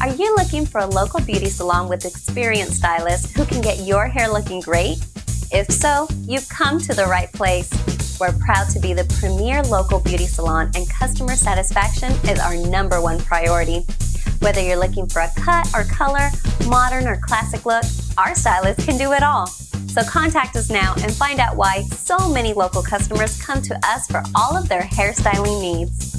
Are you looking for a local beauty salon with experienced stylists who can get your hair looking great? If so, you've come to the right place. We're proud to be the premier local beauty salon and customer satisfaction is our number one priority. Whether you're looking for a cut or color, modern or classic look, our stylists can do it all. So contact us now and find out why so many local customers come to us for all of their hairstyling needs.